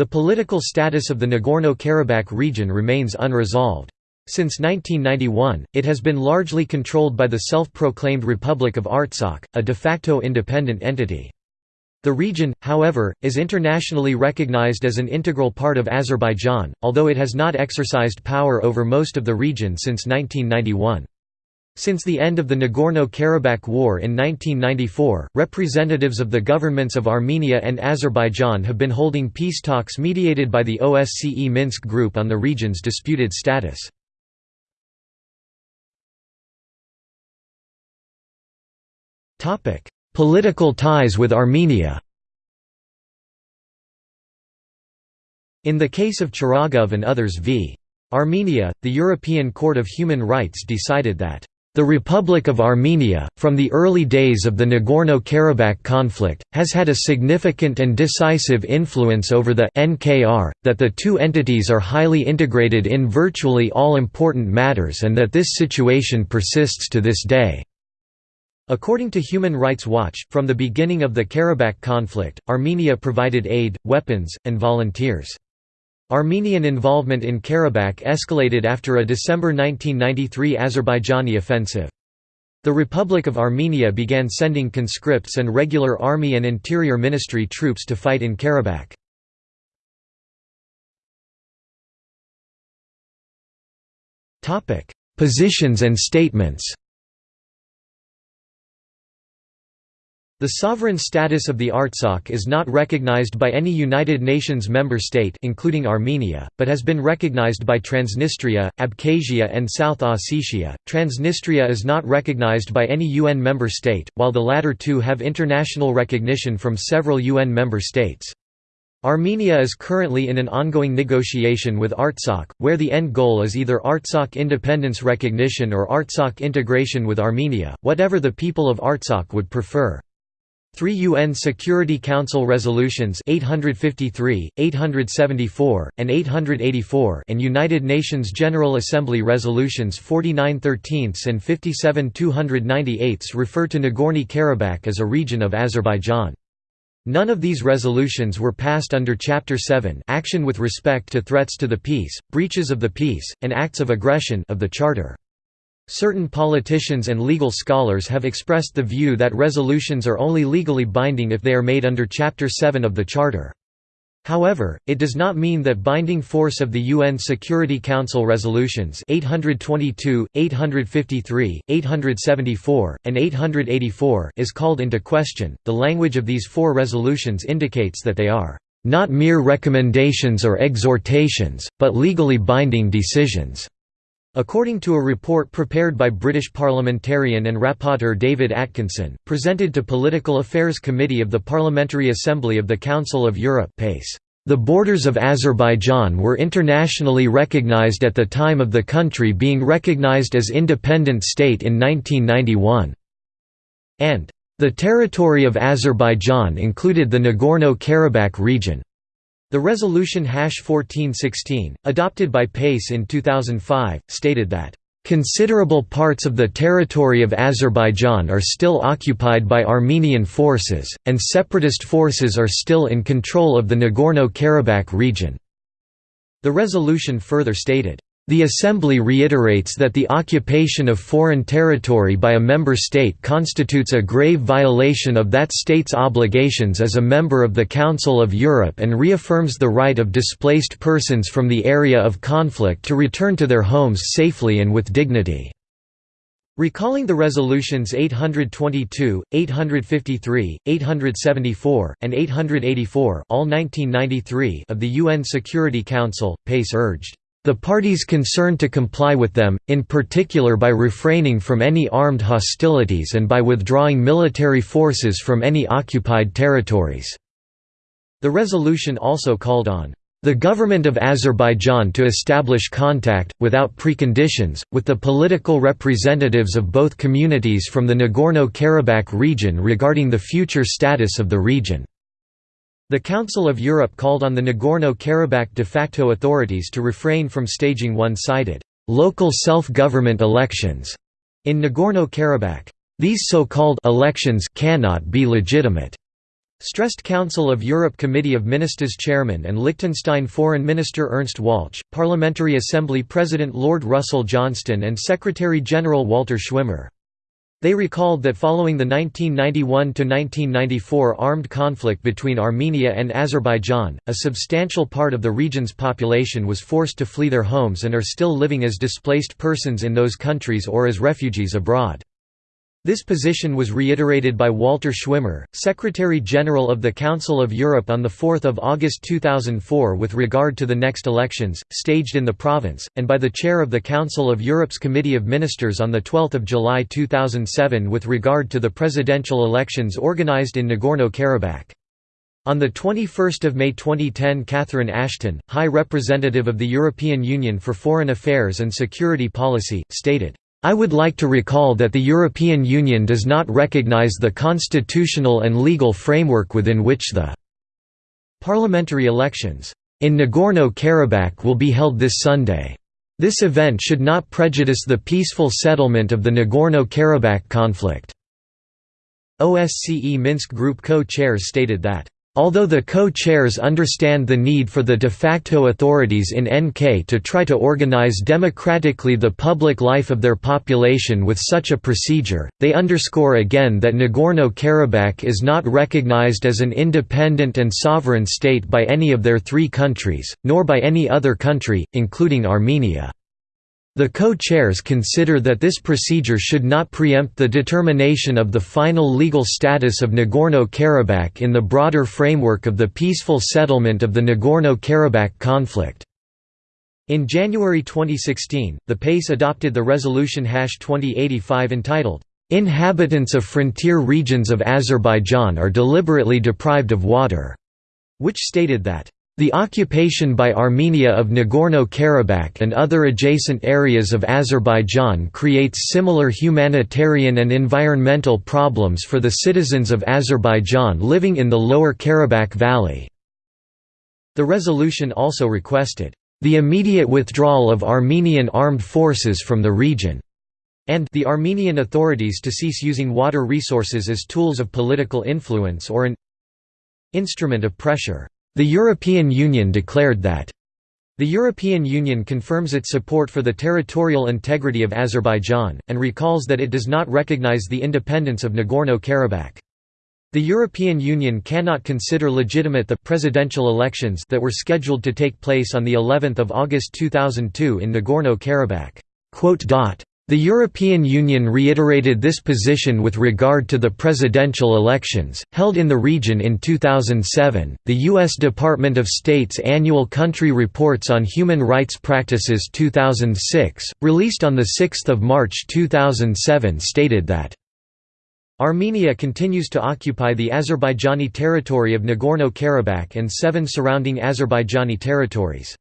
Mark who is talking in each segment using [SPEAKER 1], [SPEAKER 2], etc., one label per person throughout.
[SPEAKER 1] The political status of the Nagorno-Karabakh region remains unresolved. Since 1991, it has been largely controlled by the self-proclaimed Republic of Artsakh, a de facto independent entity. The region, however, is internationally recognized as an integral part of Azerbaijan, although it has not exercised power over most of the region since 1991. Since the end of the Nagorno-Karabakh War in 1994, representatives of the governments of Armenia and Azerbaijan have been holding peace talks mediated by the OSCE Minsk Group on the region's disputed status. Political ties with Armenia In the case of Chiragov and others v. Armenia, the European Court of Human Rights decided that the Republic of Armenia, from the early days of the Nagorno-Karabakh conflict, has had a significant and decisive influence over the NKR, that the two entities are highly integrated in virtually all important matters and that this situation persists to this day. According to Human Rights Watch, from the beginning of the Karabakh conflict, Armenia provided aid, weapons, and volunteers. Armenian involvement in Karabakh escalated after a December 1993 Azerbaijani offensive. The Republic of Armenia began sending conscripts and regular army and interior ministry troops to fight in Karabakh. Positions and statements The sovereign status of the Artsakh is not recognized by any United Nations member state including Armenia, but has been recognized by Transnistria, Abkhazia and South Ossetia. Transnistria is not recognized by any UN member state, while the latter two have international recognition from several UN member states. Armenia is currently in an ongoing negotiation with Artsakh, where the end goal is either Artsakh independence recognition or Artsakh integration with Armenia, whatever the people of Artsakh would prefer. Three UN Security Council resolutions 853, 874, and 884 and United Nations General Assembly resolutions 49 13 and 57 298 refer to Nagorno-Karabakh as a region of Azerbaijan. None of these resolutions were passed under Chapter 7 action with respect to threats to the peace, breaches of the peace, and acts of aggression of the Charter. Certain politicians and legal scholars have expressed the view that resolutions are only legally binding if they are made under Chapter 7 of the Charter. However, it does not mean that binding force of the UN Security Council resolutions 822, 853, 874, and 884 is called into question. The language of these four resolutions indicates that they are not mere recommendations or exhortations, but legally binding decisions. According to a report prepared by British parliamentarian and rapporteur David Atkinson, presented to Political Affairs Committee of the Parliamentary Assembly of the Council of Europe the borders of Azerbaijan were internationally recognized at the time of the country being recognized as independent state in 1991. And, "...the territory of Azerbaijan included the Nagorno-Karabakh region." The resolution Hash 1416, adopted by PACE in 2005, stated that Considerable parts of the territory of Azerbaijan are still occupied by Armenian forces, and separatist forces are still in control of the Nagorno-Karabakh region." The resolution further stated, the Assembly reiterates that the occupation of foreign territory by a member state constitutes a grave violation of that state's obligations as a member of the Council of Europe and reaffirms the right of displaced persons from the area of conflict to return to their homes safely and with dignity. Recalling the resolutions 822, 853, 874, and 884 all 1993 of the UN Security Council, PACE urged, the parties concerned to comply with them, in particular by refraining from any armed hostilities and by withdrawing military forces from any occupied territories." The resolution also called on the government of Azerbaijan to establish contact, without preconditions, with the political representatives of both communities from the Nagorno-Karabakh region regarding the future status of the region. The Council of Europe called on the Nagorno-Karabakh de facto authorities to refrain from staging one-sided, local self-government elections in Nagorno-Karabakh. These so-called elections cannot be legitimate. Stressed Council of Europe Committee of Ministers Chairman and Liechtenstein Foreign Minister Ernst Walch, Parliamentary Assembly President Lord Russell Johnston and Secretary-General Walter Schwimmer. They recalled that following the 1991–1994 armed conflict between Armenia and Azerbaijan, a substantial part of the region's population was forced to flee their homes and are still living as displaced persons in those countries or as refugees abroad. This position was reiterated by Walter Schwimmer, Secretary-General of the Council of Europe on 4 August 2004 with regard to the next elections, staged in the province, and by the chair of the Council of Europe's Committee of Ministers on 12 July 2007 with regard to the presidential elections organized in Nagorno-Karabakh. On 21 May 2010 Catherine Ashton, High Representative of the European Union for Foreign Affairs and Security Policy, stated, I would like to recall that the European Union does not recognize the constitutional and legal framework within which the parliamentary elections in Nagorno-Karabakh will be held this Sunday. This event should not prejudice the peaceful settlement of the Nagorno-Karabakh conflict." OSCE Minsk Group co-chairs stated that Although the co-chairs understand the need for the de facto authorities in NK to try to organize democratically the public life of their population with such a procedure, they underscore again that Nagorno-Karabakh is not recognized as an independent and sovereign state by any of their three countries, nor by any other country, including Armenia. The co-chairs consider that this procedure should not preempt the determination of the final legal status of Nagorno-Karabakh in the broader framework of the peaceful settlement of the Nagorno-Karabakh conflict. In January 2016, the PACE adopted the resolution 2085 entitled, "'Inhabitants of frontier regions of Azerbaijan are deliberately deprived of water' which stated that the occupation by Armenia of Nagorno-Karabakh and other adjacent areas of Azerbaijan creates similar humanitarian and environmental problems for the citizens of Azerbaijan living in the lower Karabakh Valley. The resolution also requested, "...the immediate withdrawal of Armenian armed forces from the region." and the Armenian authorities to cease using water resources as tools of political influence or an instrument of pressure. The European Union declared that the European Union confirms its support for the territorial integrity of Azerbaijan, and recalls that it does not recognize the independence of Nagorno-Karabakh. The European Union cannot consider legitimate the presidential elections that were scheduled to take place on the 11th of August 2002 in Nagorno-Karabakh. The European Union reiterated this position with regard to the presidential elections, held in the region in 2007. The U.S. Department of State's annual Country Reports on Human Rights Practices 2006, released on 6 March 2007, stated that Armenia continues to occupy the Azerbaijani territory of Nagorno-Karabakh and seven surrounding Azerbaijani territories.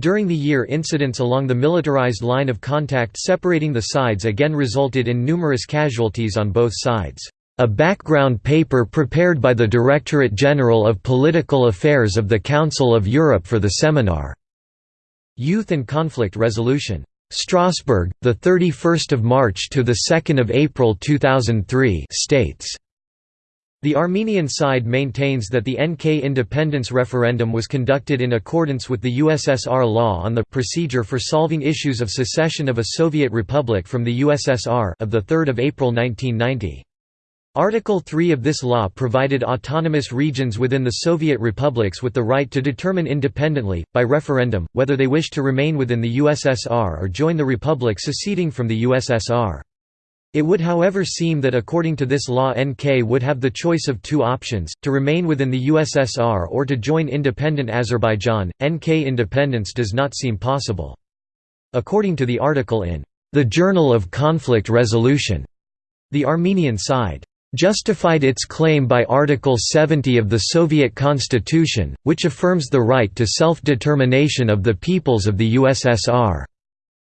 [SPEAKER 1] During the year incidents along the militarized line of contact separating the sides again resulted in numerous casualties on both sides. A background paper prepared by the Directorate General of Political Affairs of the Council of Europe for the seminar. Youth and Conflict Resolution. Strasbourg, 31 March to 2 April 2003 states the Armenian side maintains that the NK independence referendum was conducted in accordance with the USSR law on the procedure for solving issues of secession of a Soviet republic from the USSR of 3 April 1990. Article 3 of this law provided autonomous regions within the Soviet republics with the right to determine independently, by referendum, whether they wish to remain within the USSR or join the republic seceding from the USSR. It would however seem that according to this law NK would have the choice of two options, to remain within the USSR or to join independent Azerbaijan. NK independence does not seem possible. According to the article in the Journal of Conflict Resolution, the Armenian side justified its claim by Article 70 of the Soviet Constitution, which affirms the right to self-determination of the peoples of the USSR.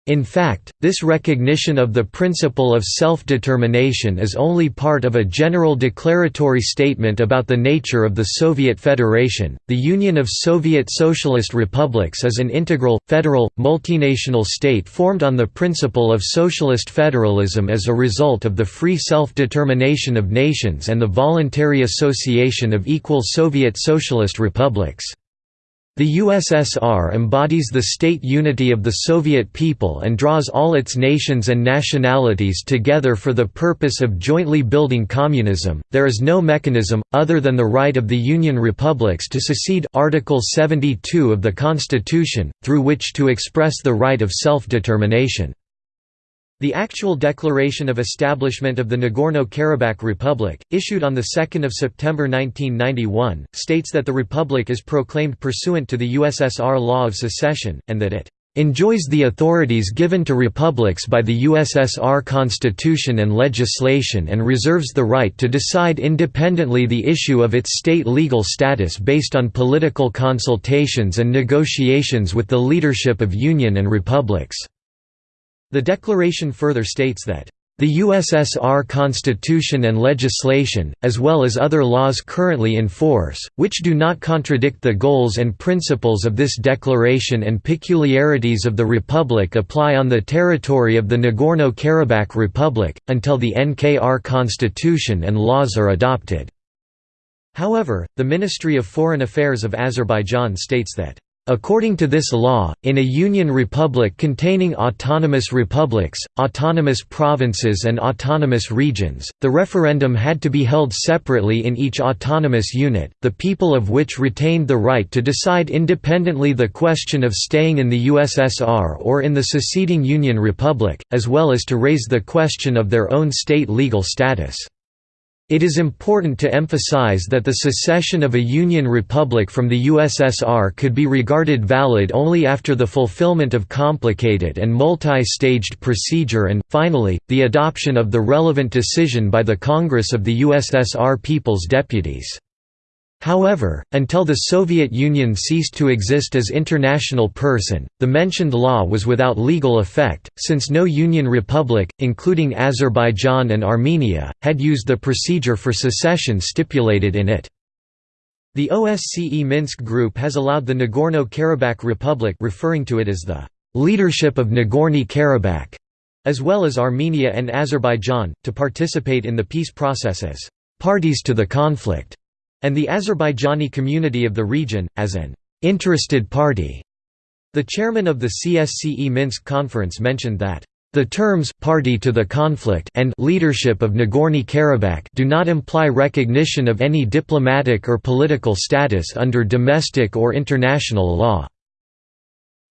[SPEAKER 1] In fact, this recognition of the principle of self-determination is only part of a general declaratory statement about the nature of the Soviet Federation. The Union of Soviet Socialist Republics is an integral, federal, multinational state formed on the principle of socialist federalism as a result of the free self-determination of nations and the voluntary association of equal Soviet Socialist republics. The USSR embodies the state unity of the Soviet people and draws all its nations and nationalities together for the purpose of jointly building communism. There is no mechanism other than the right of the Union republics to secede Article 72 of the Constitution through which to express the right of self-determination. The actual declaration of establishment of the Nagorno-Karabakh Republic, issued on 2 September 1991, states that the republic is proclaimed pursuant to the USSR Law of Secession, and that it "...enjoys the authorities given to republics by the USSR Constitution and legislation and reserves the right to decide independently the issue of its state legal status based on political consultations and negotiations with the leadership of Union and republics." The declaration further states that the USSR Constitution and legislation, as well as other laws currently in force, which do not contradict the goals and principles of this declaration and peculiarities of the Republic apply on the territory of the Nagorno-Karabakh Republic, until the NKR constitution and laws are adopted. However, the Ministry of Foreign Affairs of Azerbaijan states that According to this law, in a union republic containing autonomous republics, autonomous provinces and autonomous regions, the referendum had to be held separately in each autonomous unit, the people of which retained the right to decide independently the question of staying in the USSR or in the seceding Union Republic, as well as to raise the question of their own state legal status. It is important to emphasize that the secession of a Union republic from the USSR could be regarded valid only after the fulfillment of complicated and multi-staged procedure and, finally, the adoption of the relevant decision by the Congress of the USSR People's Deputies. However, until the Soviet Union ceased to exist as international person, the mentioned law was without legal effect, since no Union republic, including Azerbaijan and Armenia, had used the procedure for secession stipulated in it. The OSCE Minsk Group has allowed the Nagorno-Karabakh Republic referring to it as the «leadership of Nagorno-Karabakh», as well as Armenia and Azerbaijan, to participate in the peace process as «parties to the conflict» and the Azerbaijani community of the region, as an interested party. The chairman of the CSCE Minsk conference mentioned that the terms party to the conflict and leadership of Nagorno-Karabakh do not imply recognition of any diplomatic or political status under domestic or international law.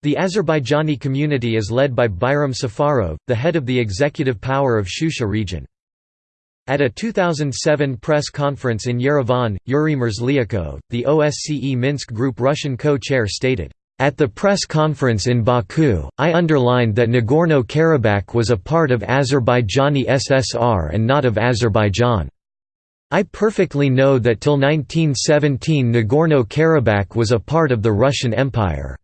[SPEAKER 1] The Azerbaijani community is led by Bayram Safarov, the head of the executive power of Shusha region. At a 2007 press conference in Yerevan, Yuri Merzlyakov, the OSCE Minsk Group Russian co-chair stated, "...at the press conference in Baku, I underlined that Nagorno-Karabakh was a part of Azerbaijani SSR and not of Azerbaijan. I perfectly know that till 1917 Nagorno-Karabakh was a part of the Russian Empire.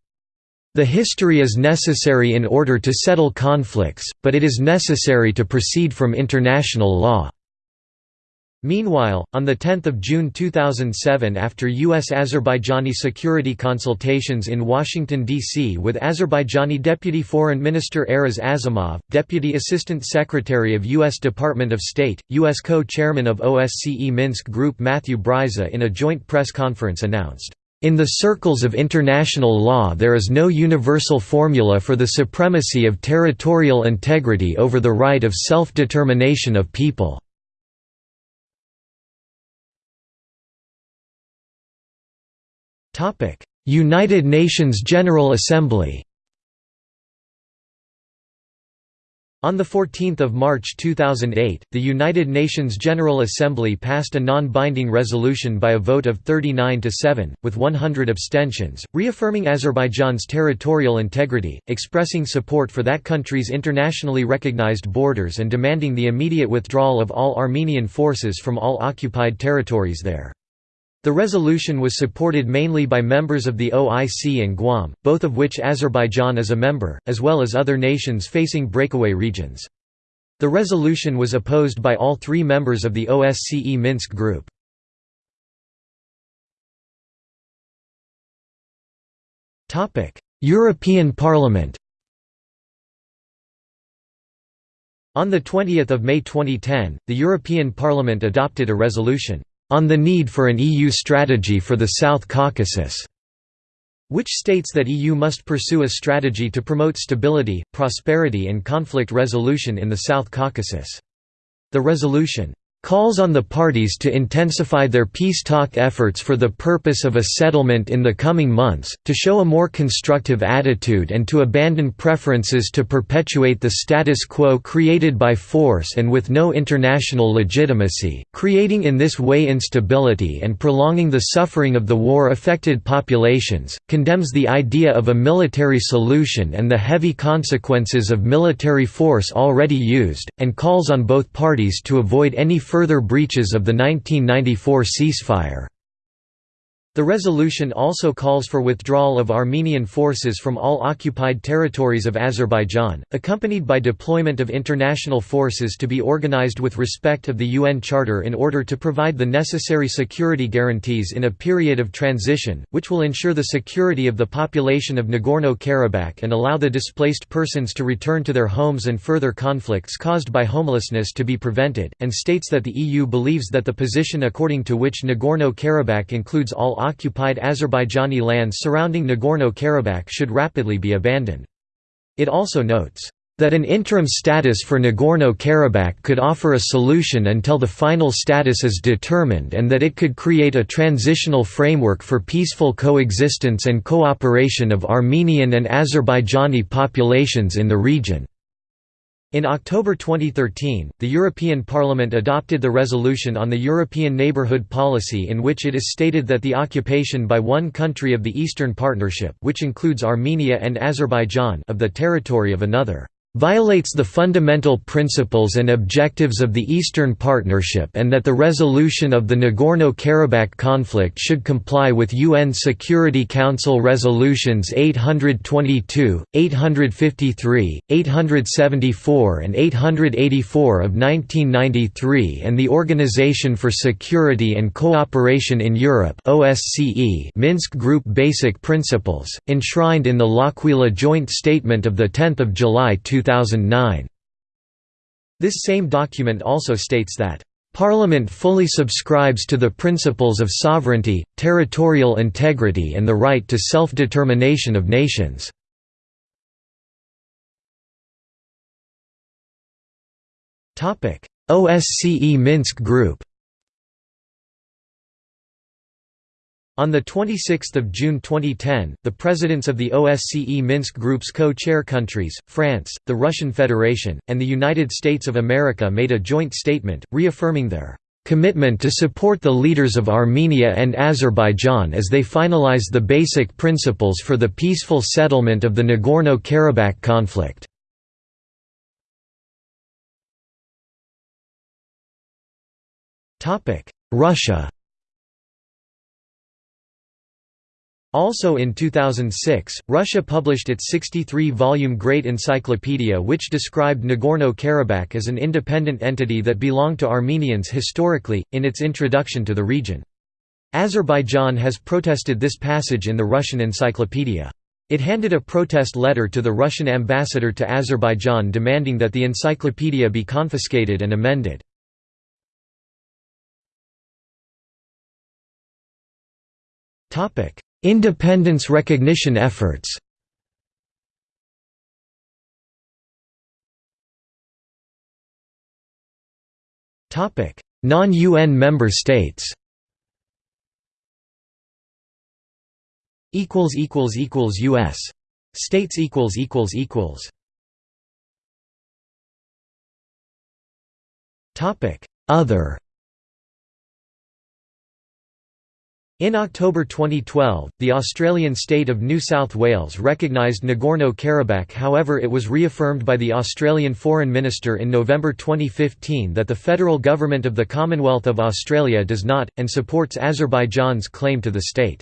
[SPEAKER 1] The history is necessary in order to settle conflicts, but it is necessary to proceed from international law." Meanwhile, on 10 June 2007 after U.S.-Azerbaijani security consultations in Washington, D.C. with Azerbaijani Deputy Foreign Minister Aras Azimov, Deputy Assistant Secretary of U.S. Department of State, U.S. co-chairman of OSCE Minsk Group Matthew Bryza in a joint press conference announced, "...in the circles of international law there is no universal formula for the supremacy of territorial integrity over the right of self-determination of people." United Nations General Assembly On 14 March 2008, the United Nations General Assembly passed a non-binding resolution by a vote of 39 to 7, with 100 abstentions, reaffirming Azerbaijan's territorial integrity, expressing support for that country's internationally recognized borders and demanding the immediate withdrawal of all Armenian forces from all occupied territories there. The resolution was supported mainly by members of the OIC and Guam, both of which Azerbaijan is a member, as well as other nations facing breakaway regions. The resolution was opposed by all three members of the OSCE Minsk Group. European Parliament On 20 May 2010, the European Parliament adopted a resolution on the need for an EU strategy for the South Caucasus, which states that EU must pursue a strategy to promote stability, prosperity and conflict resolution in the South Caucasus. The resolution calls on the parties to intensify their peace talk efforts for the purpose of a settlement in the coming months, to show a more constructive attitude and to abandon preferences to perpetuate the status quo created by force and with no international legitimacy, creating in this way instability and prolonging the suffering of the war-affected populations, condemns the idea of a military solution and the heavy consequences of military force already used, and calls on both parties to avoid any further breaches of the 1994 ceasefire. The resolution also calls for withdrawal of Armenian forces from all occupied territories of Azerbaijan, accompanied by deployment of international forces to be organized with respect of the UN Charter in order to provide the necessary security guarantees in a period of transition, which will ensure the security of the population of Nagorno-Karabakh and allow the displaced persons to return to their homes and further conflicts caused by homelessness to be prevented, and states that the EU believes that the position according to which Nagorno-Karabakh includes all occupied Azerbaijani lands surrounding Nagorno-Karabakh should rapidly be abandoned. It also notes that an interim status for Nagorno-Karabakh could offer a solution until the final status is determined and that it could create a transitional framework for peaceful coexistence and cooperation of Armenian and Azerbaijani populations in the region. In October 2013, the European Parliament adopted the resolution on the European Neighbourhood Policy in which it is stated that the occupation by one country of the Eastern Partnership which includes Armenia and Azerbaijan of the territory of another violates the fundamental principles and objectives of the Eastern Partnership and that the resolution of the Nagorno-Karabakh conflict should comply with UN Security Council resolutions 822, 853, 874 and 884 of 1993 and the Organization for Security and Cooperation in Europe OSCE Minsk Group Basic Principles, enshrined in the L'Aquila Joint Statement of 10 July 2000 2009. This same document also states that Parliament fully subscribes to the principles of sovereignty, territorial integrity and the right to self-determination of nations. OSCE Minsk Group On 26 June 2010, the presidents of the OSCE Minsk Group's co-chair countries, France, the Russian Federation, and the United States of America made a joint statement, reaffirming their commitment to support the leaders of Armenia and Azerbaijan as they finalize the basic principles for the peaceful settlement of the Nagorno-Karabakh conflict. Russia Also in 2006, Russia published its 63-volume Great Encyclopedia which described Nagorno-Karabakh as an independent entity that belonged to Armenians historically, in its introduction to the region. Azerbaijan has protested this passage in the Russian encyclopedia. It handed a protest letter to the Russian ambassador to Azerbaijan demanding that the encyclopedia be confiscated and amended. Topic: Independence recognition efforts. Non-UN member states. Equals equals equals U.S. States equals equals equals. Topic Other In October 2012, the Australian state of New South Wales recognised Nagorno-Karabakh however it was reaffirmed by the Australian Foreign Minister in November 2015 that the federal government of the Commonwealth of Australia does not, and supports Azerbaijan's claim to the state.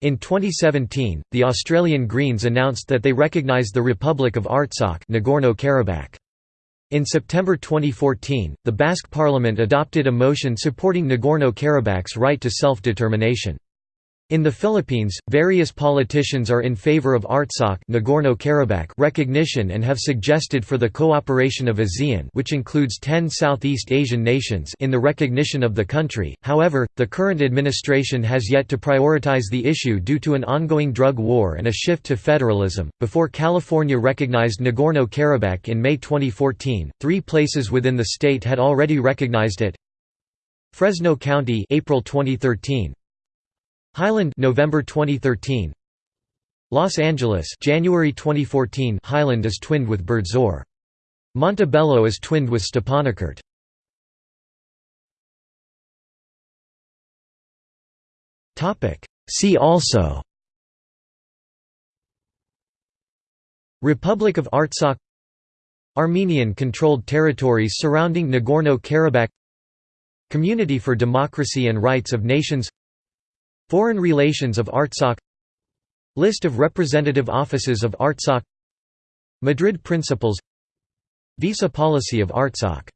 [SPEAKER 1] In 2017, the Australian Greens announced that they recognise the Republic of Artsakh Nagorno-Karabakh. In September 2014, the Basque parliament adopted a motion supporting Nagorno-Karabakh's right to self-determination. In the Philippines, various politicians are in favor of Artsakh Nagorno-Karabakh recognition and have suggested for the cooperation of ASEAN which includes 10 Southeast Asian nations in the recognition of the country, however, the current administration has yet to prioritize the issue due to an ongoing drug war and a shift to federalism. Before California recognized Nagorno-Karabakh in May 2014, three places within the state had already recognized it. Fresno County April 2013, Highland November 2013 Los Angeles January 2014 Highland is twinned with Berdzor. Montebello is twinned with Stepanakert. Topic See also Republic of Artsakh Armenian-controlled territories surrounding Nagorno-Karabakh Community for Democracy and Rights of Nations Foreign relations of Artsakh. List of representative offices of Artsakh. Madrid Principles Visa policy of Artsakh